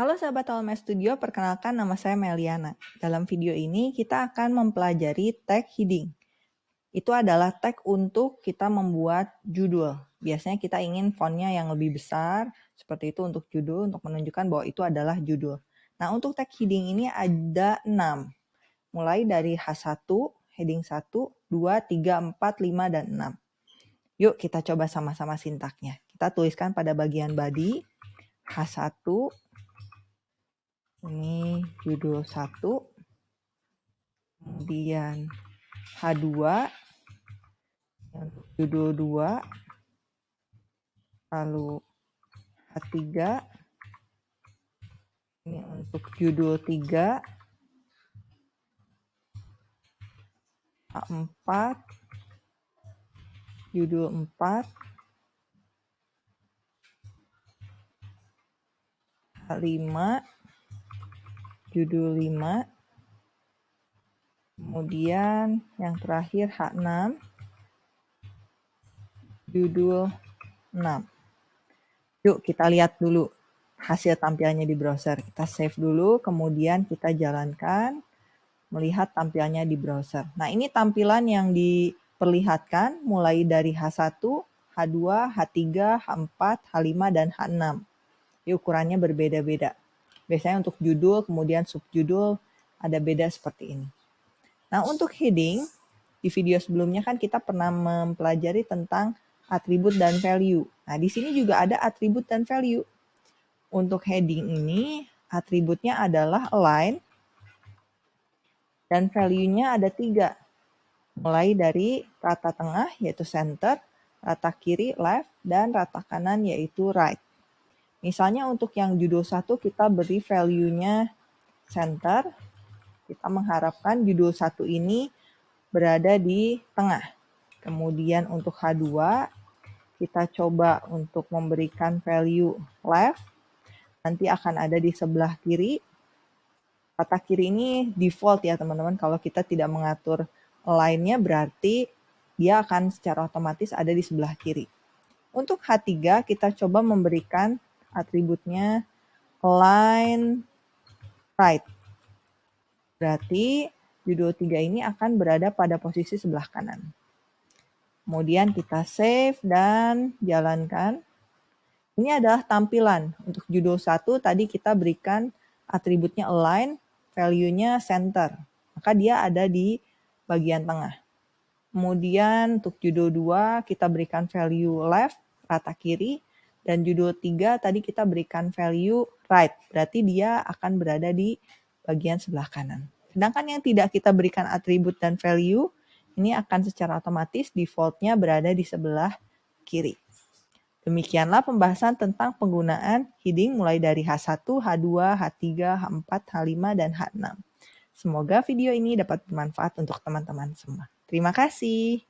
Halo sahabat LMS Studio, perkenalkan nama saya Meliana. Dalam video ini kita akan mempelajari tag heading. Itu adalah tag untuk kita membuat judul. Biasanya kita ingin fontnya yang lebih besar, seperti itu untuk judul, untuk menunjukkan bahwa itu adalah judul. Nah untuk tag heading ini ada 6. Mulai dari H1, heading 1, 2, 3, 4, 5, dan 6. Yuk kita coba sama-sama sintaknya. Kita tuliskan pada bagian body, H1, ini judul 1 kemudian H2 untuk judul 2 lalu H3 ini untuk judul 3 H4 judul 4 H5 judul 5 kemudian yang terakhir H6 judul 6 yuk kita lihat dulu hasil tampilannya di browser. Kita save dulu kemudian kita jalankan melihat tampilannya di browser. Nah ini tampilan yang diperlihatkan mulai dari H1 H2, H3, H4, H5, dan H6. Ini ukurannya berbeda-beda. Biasanya untuk judul, kemudian subjudul, ada beda seperti ini. Nah, untuk heading, di video sebelumnya kan kita pernah mempelajari tentang atribut dan value. Nah, di sini juga ada atribut dan value. Untuk heading ini, atributnya adalah align, dan value-nya ada tiga. Mulai dari rata tengah, yaitu center, rata kiri, left, dan rata kanan, yaitu right. Misalnya untuk yang judul satu kita beri value-nya center. Kita mengharapkan judul satu ini berada di tengah. Kemudian untuk H2 kita coba untuk memberikan value left. Nanti akan ada di sebelah kiri. Kata kiri ini default ya teman-teman. Kalau kita tidak mengatur lainnya berarti dia akan secara otomatis ada di sebelah kiri. Untuk H3 kita coba memberikan atributnya line right. Berarti judul 3 ini akan berada pada posisi sebelah kanan. Kemudian kita save dan jalankan. Ini adalah tampilan. Untuk judul 1 tadi kita berikan atributnya align, value-nya center. Maka dia ada di bagian tengah. Kemudian untuk judul 2 kita berikan value left, rata kiri. Dan judul 3 tadi kita berikan value right, berarti dia akan berada di bagian sebelah kanan. Sedangkan yang tidak kita berikan atribut dan value, ini akan secara otomatis defaultnya berada di sebelah kiri. Demikianlah pembahasan tentang penggunaan heading mulai dari H1, H2, H3, H4, H5, dan H6. Semoga video ini dapat bermanfaat untuk teman-teman semua. Terima kasih.